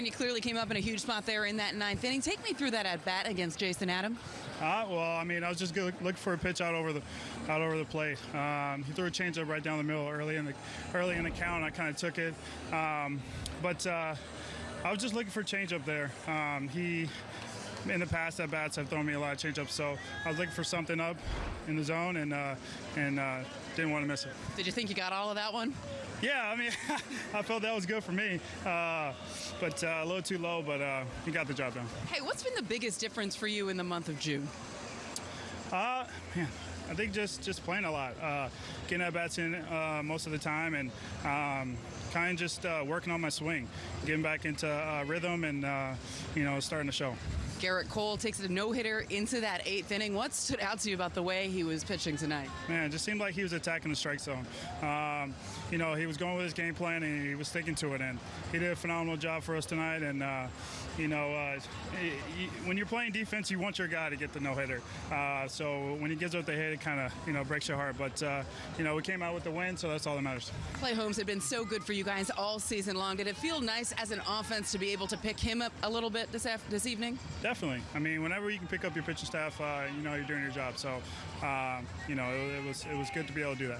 and you clearly came up in a huge spot there in that ninth inning. Take me through that at bat against Jason Adam. Uh, well, I mean, I was just looking for a pitch out over the out over the plate. Um, he threw a changeup right down the middle early in the early in the count. I kind of took it, um, but uh, I was just looking for a changeup there. Um, he in the past at bats have thrown me a lot of changeups, so I was looking for something up in the zone and uh, and uh, didn't want to miss it. Did you think you got all of that one? Yeah, I mean, I felt that was good for me, uh, but uh, a little too low, but uh, he got the job done. Hey, what's been the biggest difference for you in the month of June? Uh, man, I think just just playing a lot, uh, getting at bats in uh, most of the time, and um, kind of just uh, working on my swing, getting back into uh, rhythm, and uh, you know, starting to show. Gerrit Cole takes a no hitter into that eighth inning. What stood out to you about the way he was pitching tonight? Man, it just seemed like he was attacking the strike zone. Um, you know, he was going with his game plan and he was sticking to it. And he did a phenomenal job for us tonight. And, uh, you know, uh, he, when you're playing defense, you want your guy to get the no hitter. Uh, so when he gives up the hit, it kind of, you know, breaks your heart. But, uh, you know, we came out with the win, so that's all that matters. Clay Holmes had been so good for you guys all season long. Did it feel nice as an offense to be able to pick him up a little bit this, af- this evening? Definitely. I mean, whenever you can pick up your pitching staff, uh, you know you're doing your job. So, uh, you know, it, it was it was good to be able to do that.